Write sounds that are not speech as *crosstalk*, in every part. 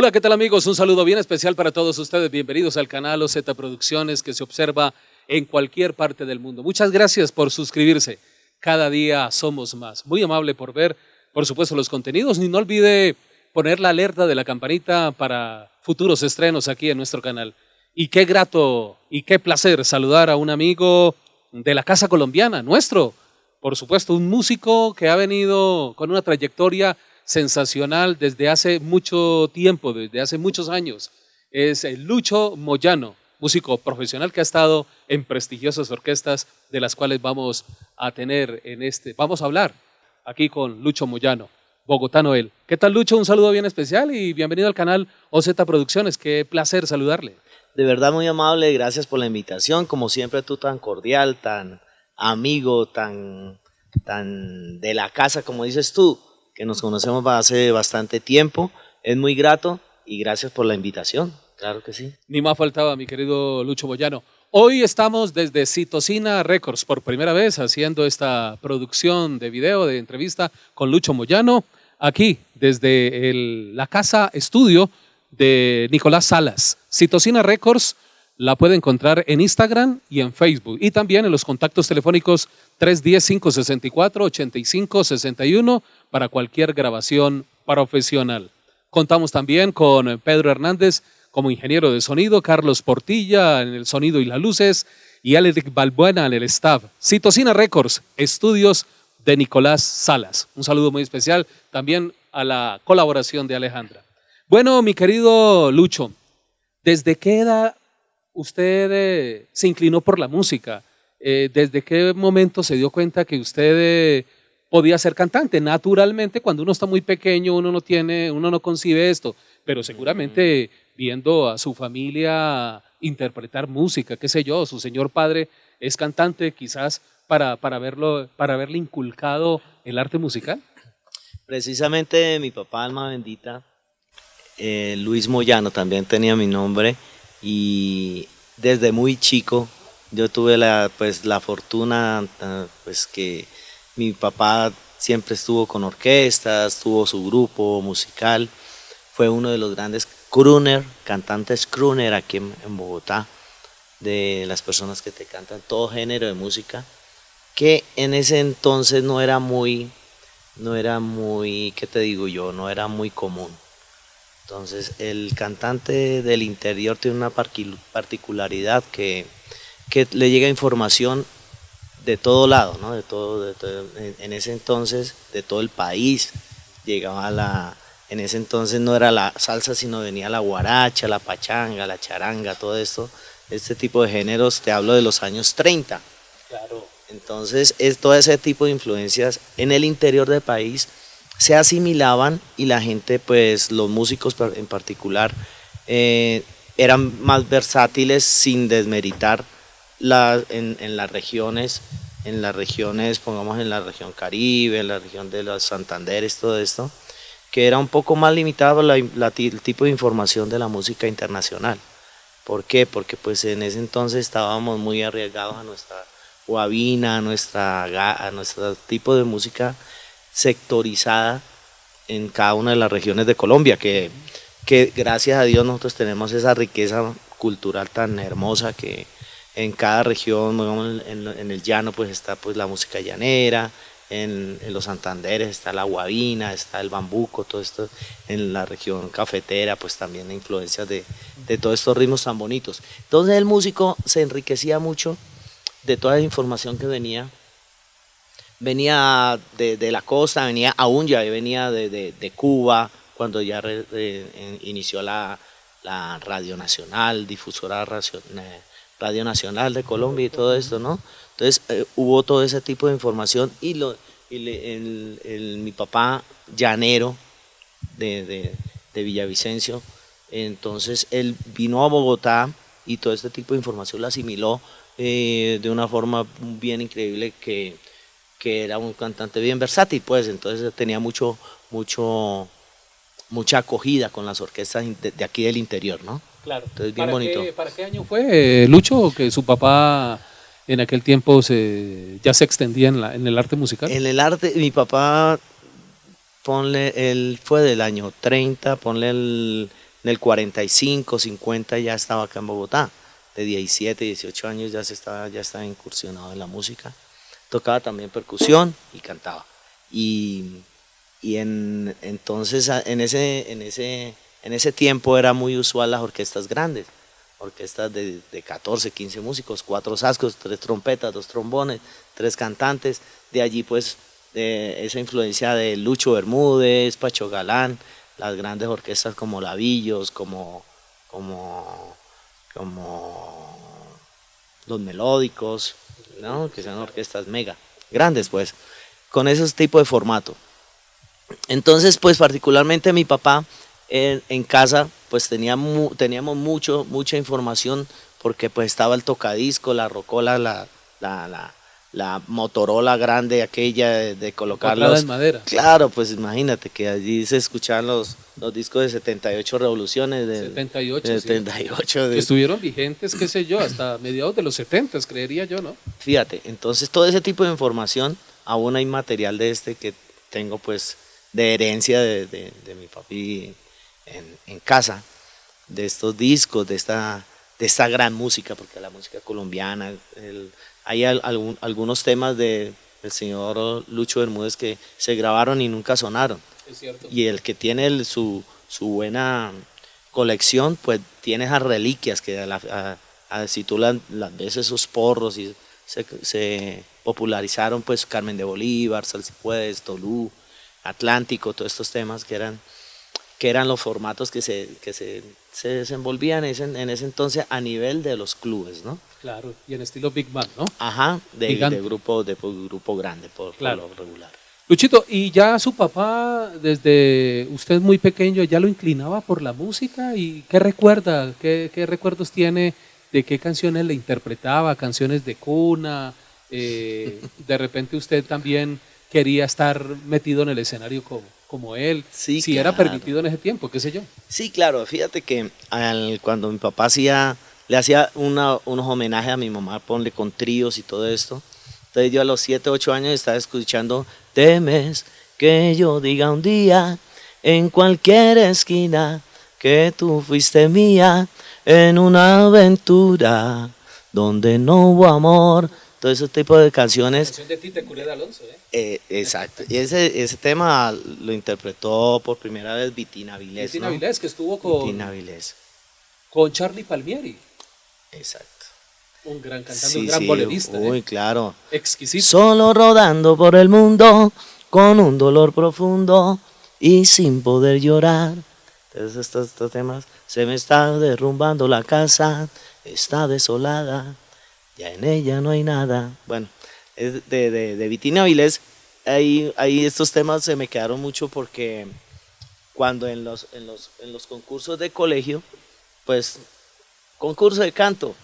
Hola, ¿qué tal amigos? Un saludo bien especial para todos ustedes. Bienvenidos al canal OZ Producciones que se observa en cualquier parte del mundo. Muchas gracias por suscribirse. Cada día somos más. Muy amable por ver, por supuesto, los contenidos. Y no olvide poner la alerta de la campanita para futuros estrenos aquí en nuestro canal. Y qué grato y qué placer saludar a un amigo de la Casa Colombiana, nuestro. Por supuesto, un músico que ha venido con una trayectoria sensacional desde hace mucho tiempo, desde hace muchos años. Es Lucho Moyano, músico profesional que ha estado en prestigiosas orquestas de las cuales vamos a tener en este, vamos a hablar aquí con Lucho Moyano, bogotano él. ¿Qué tal Lucho? Un saludo bien especial y bienvenido al canal OZ Producciones. Qué placer saludarle. De verdad muy amable, gracias por la invitación. Como siempre tú tan cordial, tan amigo, tan, tan de la casa, como dices tú que nos conocemos hace bastante tiempo. Es muy grato y gracias por la invitación. Claro que sí. Ni más faltaba, mi querido Lucho Boyano. Hoy estamos desde Citocina Records por primera vez haciendo esta producción de video, de entrevista con Lucho Moyano, aquí desde la casa estudio de Nicolás Salas. Citocina Records la puede encontrar en Instagram y en Facebook y también en los contactos telefónicos 310-564-8561 para cualquier grabación profesional. Contamos también con Pedro Hernández como ingeniero de sonido, Carlos Portilla en el sonido y las luces y Aleric Balbuena en el staff. Citocina Records, estudios de Nicolás Salas. Un saludo muy especial también a la colaboración de Alejandra. Bueno, mi querido Lucho, ¿desde qué edad usted eh, se inclinó por la música? Eh, ¿Desde qué momento se dio cuenta que usted eh, podía ser cantante. Naturalmente, cuando uno está muy pequeño, uno no tiene, uno no concibe esto, pero seguramente viendo a su familia interpretar música, qué sé yo, su señor padre es cantante, quizás para, para, verlo, para haberle inculcado el arte musical. Precisamente mi papá, alma bendita, eh, Luis Moyano, también tenía mi nombre y desde muy chico yo tuve la, pues, la fortuna ah, pues, que mi papá siempre estuvo con orquestas, tuvo su grupo musical, fue uno de los grandes crooner, cantantes crooner aquí en, Bogotá, de las personas que te cantan todo género de música, que en ese entonces no era muy, no era muy, ¿qué te digo yo? No era muy común. Entonces el cantante del interior tiene una particularidad que, que le llega información de todo lado, ¿no? de todo, en ese entonces, de todo el país, llegaba la, en ese entonces no era la salsa, sino venía la guaracha, la pachanga, la charanga, todo esto, este tipo de géneros, te hablo de los años 30. Claro. Entonces, es, todo ese tipo de influencias en el interior del país se asimilaban y la gente, pues los músicos en particular, eh, eran más versátiles sin desmeritar en, las regiones, en las regiones, pongamos en la región Caribe, en la región de los Santanderes, todo esto, que era un poco más limitado el tipo de información de la música internacional. ¿Por qué? Porque pues en ese entonces estábamos muy arriesgados a nuestra guabina, a, nuestra, a nuestro tipo de música sectorizada en cada una de las regiones de Colombia, que, que gracias a Dios nosotros tenemos esa riqueza cultural tan hermosa que, en cada región, en, el llano pues está pues la música llanera, en, los Santanderes está la guabina, está el bambuco, todo esto, en la región cafetera pues también influencias de, todos estos ritmos tan bonitos. Entonces el músico se enriquecía mucho de toda la información que venía, venía de, la costa, venía aún ya venía de, Cuba, cuando ya inició la, la Radio Nacional, difusora nacional Radio Nacional de Colombia y todo esto, ¿no? Entonces eh, hubo todo ese tipo de información y, lo, mi papá llanero de, Villavicencio, entonces él vino a Bogotá y todo este tipo de información la asimiló eh, de una forma bien increíble que, que era un cantante bien versátil, pues entonces tenía mucho, mucho, mucha acogida con las orquestas de aquí del interior, ¿no? Claro. Entonces, bien ¿Para bonito. Qué, ¿Para qué año fue, eh, Lucho, que su papá en aquel tiempo se, ya se extendía en, la, en el arte musical? En el arte, mi papá, ponle, él fue del año 30, ponle el, en el 45, 50 ya estaba acá en Bogotá. De 17, 18 años ya, se estaba, ya estaba incursionado en la música. Tocaba también percusión y cantaba. Y, y en, entonces en ese, en, ese, en ese tiempo era muy usual las orquestas grandes. Orquestas de, de 14, 15 músicos, cuatro sascos, tres trompetas, dos trombones, tres cantantes. De allí pues esa influencia de Lucho Bermúdez, Pacho Galán, las grandes orquestas como Lavillos, como, como, como los melódicos, ¿no? que son orquestas mega, grandes pues, con ese tipo de formato. Entonces, pues particularmente mi papá en, casa, pues tenía teníamos mucho, mucha información porque pues estaba el tocadisco, la rocola, la, la, la la Motorola grande aquella de, colocarlos. en madera. Claro, pues imagínate que allí se escuchaban los, los discos de 78 revoluciones. De, 78, 78 que estuvieron vigentes, qué sé yo, hasta mediados de los 70, creería yo, ¿no? Fíjate, entonces todo ese tipo de información, aún hay material de este que tengo pues de herencia de, de, de mi papi en, en, casa, de estos discos, de esta, de esta gran música, porque la música colombiana, el, hay algunos temas de, del señor Lucho Bermúdez que se grabaron y nunca sonaron. Y el que tiene su, su, buena colección, pues tiene esas reliquias que a si tú las, ves esos porros y se, se, popularizaron, pues Carmen de Bolívar, Salsipuedes, Tolú, Atlántico, todos estos temas que eran, que eran los formatos que se, que se, se desenvolvían en ese, en ese entonces a nivel de los clubes, ¿no? Claro, y en estilo Big Band, ¿no? Ajá, de, grupo, de grupo grande, por, claro. lo regular. Luchito, ¿y ya su papá, desde usted muy pequeño, ya lo inclinaba por la música? ¿Y qué recuerda? ¿Qué, recuerdos tiene de qué canciones le interpretaba? ¿Canciones de cuna? Eh, *laughs* ¿De repente usted también quería estar metido en el escenario como, como él? Sí, si era permitido en ese tiempo, qué sé yo. Sí, claro. Fíjate que cuando mi papá hacía le hacía unos homenajes a mi mamá, ponle con tríos y todo esto. Entonces yo a los 7, 8 años estaba escuchando, temes que yo diga un día en cualquier esquina que tú fuiste mía en una aventura donde no hubo amor. Todo ese tipo de canciones. Canción de Tite de Alonso, ¿eh? ¿eh? exacto. Y ese, ese tema lo interpretó por primera vez Vitina Vilés. Vitina Vilés, que estuvo con, Vitina Vilés. con Charlie Palmieri. Exacto. Un gran cantante, un gran bolerista. Muy ¿eh? claro. Exquisito. Solo rodando por el mundo con un dolor profundo y sin poder llorar. Entonces estos, estos temas, se me está derrumbando la casa, está desolada, ya en ella no hay nada. Bueno, es de, de, de Vitina Vilés, ahí, ahí estos temas se me quedaron mucho porque cuando en los, en los, en los concursos de colegio, pues concurso de canto.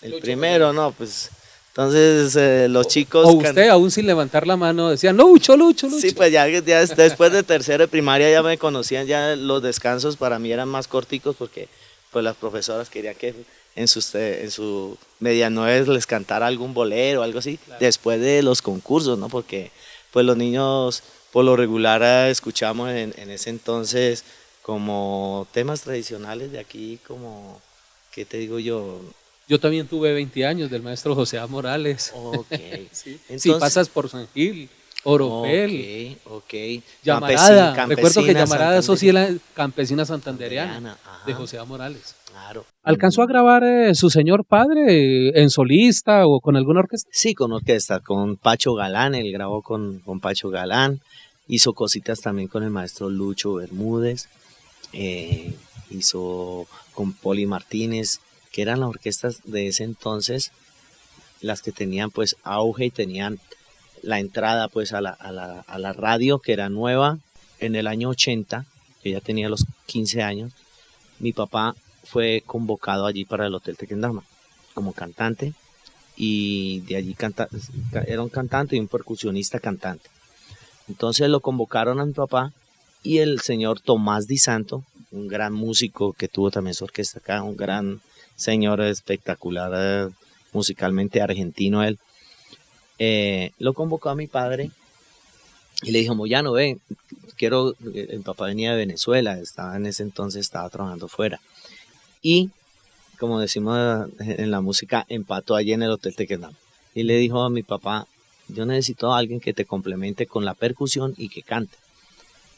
El primero, no, pues. Entonces eh, los chicos... O usted aún sin levantar la mano decía, Lucho, Lucho, Lucho. Sí, pues ya, después de tercero de primaria ya me conocían, ya los descansos para mí eran más corticos porque pues las profesoras querían que en sus, en su medianueve les cantara algún bolero o algo así, después de los concursos, ¿no? Porque pues los niños por lo regular eh, escuchamos en, en ese entonces como temas tradicionales de aquí, como, ¿qué te digo yo? Yo también tuve 20 años del maestro José A. Morales. Ok. *laughs* sí. si pasas por San Gil, Oropel, ok, ok. Llamarada, recuerdo que Llamarada, eso sí era campesina santandereana de José A. Morales. Claro. ¿Alcanzó a grabar eh, su señor padre en solista o con alguna orquesta? Sí, con orquesta, con Pacho Galán, él grabó con, con Pacho Galán, hizo cositas también con el maestro Lucho Bermúdez. Eh, hizo con Poli Martínez, que eran las orquestas de ese entonces, las que tenían pues auge y tenían la entrada pues a la, a la, a la radio, que era nueva en el año 80, que ya tenía los 15 años, mi papá fue convocado allí para el Hotel Tequendama como cantante y de allí canta, era un cantante y un percusionista cantante. Entonces lo convocaron a mi papá y el señor Tomás Di Santo, un gran músico que tuvo también su orquesta acá, un gran señor espectacular, eh, musicalmente argentino él, eh, lo convocó a mi padre Y le dijo, Moyano, ven, quiero, el papá venía de Venezuela, estaba en ese entonces, estaba trabajando fuera. Y, como decimos en la música, empató allí en el Hotel Tequendama. Y le dijo a mi papá, yo necesito a alguien que te complemente con la percusión y que cante.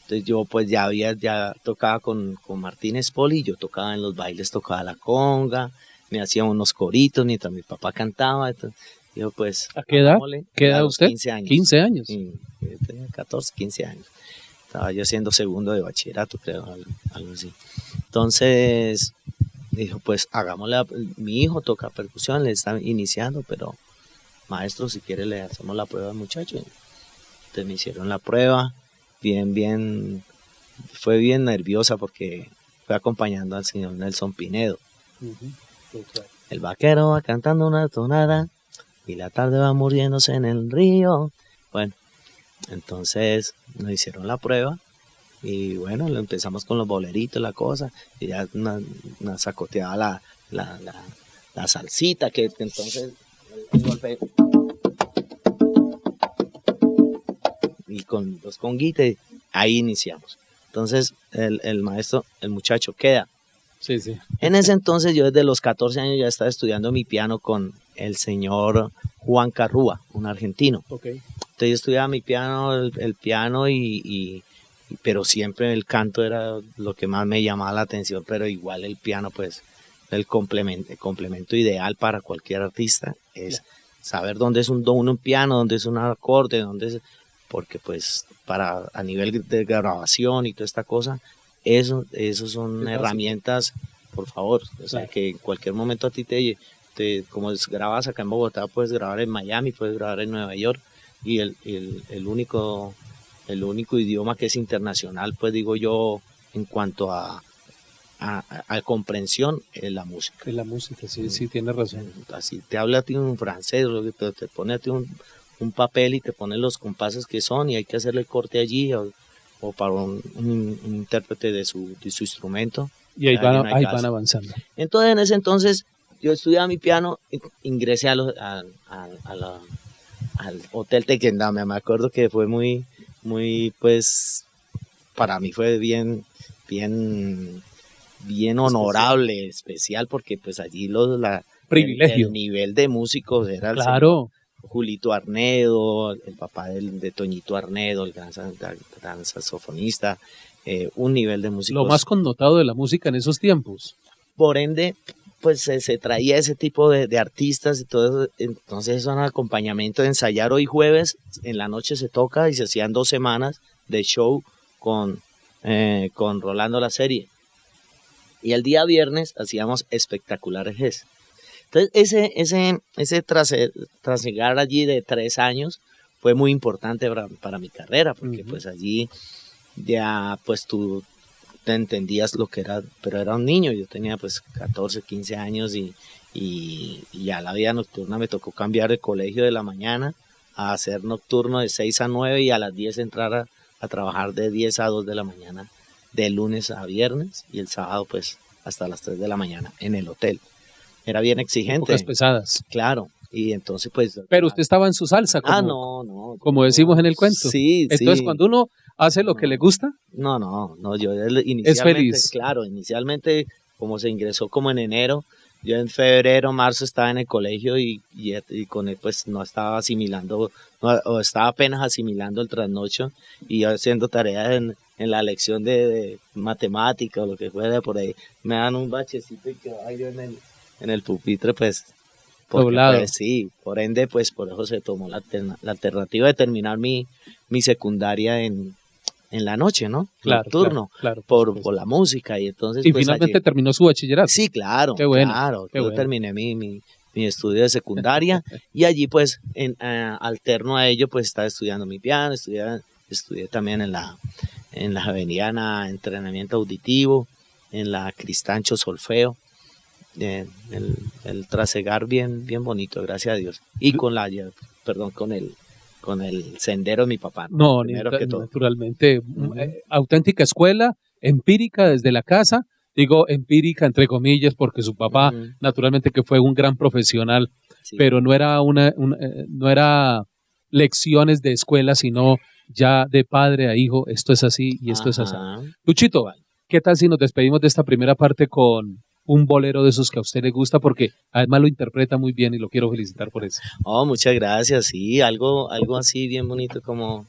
Entonces yo pues ya había, ya tocaba con, con Martínez Poli, yo tocaba en los bailes, tocaba la conga, me hacía unos coritos mientras mi papá cantaba. Yo pues... ¿A qué edad? ¿Qué edad usted? 15 años. 15 años. Sí, tenía 14, 15 años. Estaba yo siendo segundo de bachillerato, creo, algo así. Entonces, dijo, pues hagámosle, mi hijo toca percusión, le está iniciando, pero maestro, si quiere le hacemos la prueba al muchacho. Entonces me hicieron la prueba, bien, bien, fue bien nerviosa porque fue acompañando al señor Nelson Pinedo. El vaquero va cantando una tonada y la tarde va muriéndose en el río. Bueno, entonces nos hicieron la prueba y bueno, lo empezamos con los boleritos, la cosa, y ya nos sacoteaba la, la, la, salsita, que entonces golpe y con los conguites, ahí iniciamos. Entonces el, el maestro, el muchacho queda Sí, sí. En ese entonces yo desde los 14 años ya estaba estudiando mi piano con el señor Juan Carrúa, un argentino. Okay. Entonces yo estudiaba mi piano, el, piano y, pero siempre el canto era lo que más me llamaba la atención, pero igual el piano pues el complemento, el complemento ideal para cualquier artista es saber dónde es un don, un piano, dónde es un acorde, dónde es porque pues para a nivel de grabación y toda esta cosa eso, eso son herramientas, por favor, o sea, que en cualquier momento a ti te, te, como grabas acá en Bogotá, puedes grabar en Miami, puedes grabar en Nueva York, y el, el, el único, el único idioma que es internacional, pues digo yo, en cuanto a, a, comprensión es la música. Es la música, sí, sí, tienes razón. Así te habla a ti un francés, te, te pone a ti un, un, papel y te pone los compases que son y hay que hacerle el corte allí o para un, intérprete de su, de su, instrumento. Y ahí, van, ahí van, avanzando. Entonces, en ese entonces, yo estudiaba mi piano, ingresé a a, a, al Hotel Tequendama. Me acuerdo que fue muy, muy, pues, para mí fue bien, bien, bien honorable, especial, porque pues allí los, la, Privilegio. El, nivel de músicos era claro. Julito Arnedo, el papá de, Toñito Arnedo, el gran, saxofonista, eh, un nivel de música. Lo más connotado de la música en esos tiempos. Por ende, pues se, traía ese tipo de, artistas y todo eso. Entonces es un acompañamiento de ensayar hoy jueves, en la noche se toca y se hacían dos semanas de show con, eh, con Rolando la serie. Y el día viernes hacíamos espectaculares entonces, ese, ese, ese trasegar allí de tres años fue muy importante para, mi carrera, porque pues allí ya pues tú entendías lo que era, pero era un niño, yo tenía pues 14, 15 años y, y, ya la vida nocturna me tocó cambiar el colegio de la mañana a hacer nocturno de 6 a 9 y a las 10 entrar a, a trabajar de 10 a 2 de la mañana, de lunes a viernes y el sábado pues hasta las 3 de la mañana en el hotel era bien exigente. Pocas pesadas. Claro. Y entonces, pues. Pero usted estaba en su salsa. ah, no, no. Como decimos en el cuento. Sí, Entonces, cuando uno hace lo que le gusta. No, no, no. Yo inicialmente. Es feliz. Claro, inicialmente, como se ingresó como en enero, yo en febrero, marzo estaba en el colegio y, y, con él, pues no estaba asimilando, o estaba apenas asimilando el trasnocho y haciendo tareas en, en la lección de, de matemática o lo que fuera por ahí. Me dan un bachecito y que yo en el en el pupitre, pues, Pues, sí, por ende, pues por eso se tomó la, alternativa de terminar mi, mi secundaria en, en la noche, ¿no? Claro, Nocturno, claro, por, por, la música y entonces... Y pues, finalmente terminó su bachillerato. Sí, claro, qué bueno, claro. yo terminé mi, mi, mi, estudio de secundaria *laughs* y allí pues en, alterno a ello pues estaba estudiando mi piano, estudié, estudié también en la, en la Javeriana Entrenamiento Auditivo, en la Cristancho Solfeo el, el, trasegar bien, bien bonito, gracias a Dios. Y con la, perdón, con el, con el sendero de mi papá. No, naturalmente, eh, auténtica escuela, empírica desde la casa, digo empírica entre comillas, porque su papá, naturalmente que fue un gran profesional, pero no era una, eh, no era lecciones de escuela, sino ya de padre a hijo, esto es así y esto es así. Luchito, ¿qué tal si nos despedimos de esta primera parte con un bolero de esos que a usted le gusta? Porque además lo interpreta muy bien y lo quiero felicitar por eso. Oh, muchas gracias. Sí, algo, algo así bien bonito como.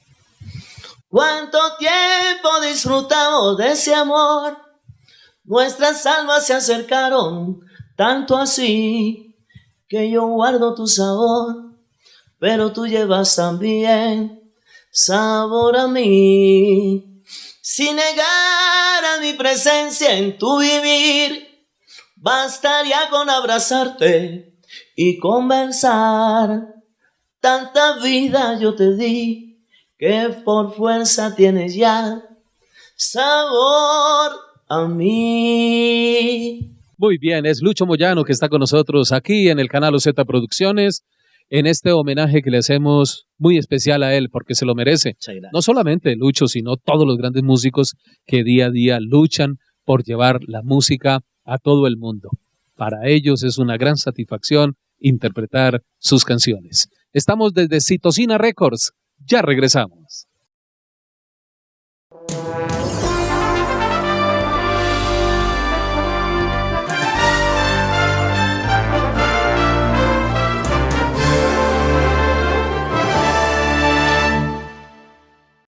¿Cuánto tiempo disfrutamos de ese amor? Nuestras almas se acercaron tanto así que yo guardo tu sabor, pero tú llevas también sabor a mí. Sin negar a mi presencia en tu vivir, bastaría con abrazarte y conversar. Tanta vida yo te di que por fuerza tienes ya sabor a mí. Muy bien, es Lucho Moyano que está con nosotros aquí en el canal OZ Producciones, en este homenaje que le hacemos muy especial a él porque se lo merece. No solamente Lucho, sino todos los grandes músicos que día a día luchan por llevar la música a todo el mundo. Para ellos es una gran satisfacción interpretar sus canciones. Estamos desde Citocina Records. Ya regresamos.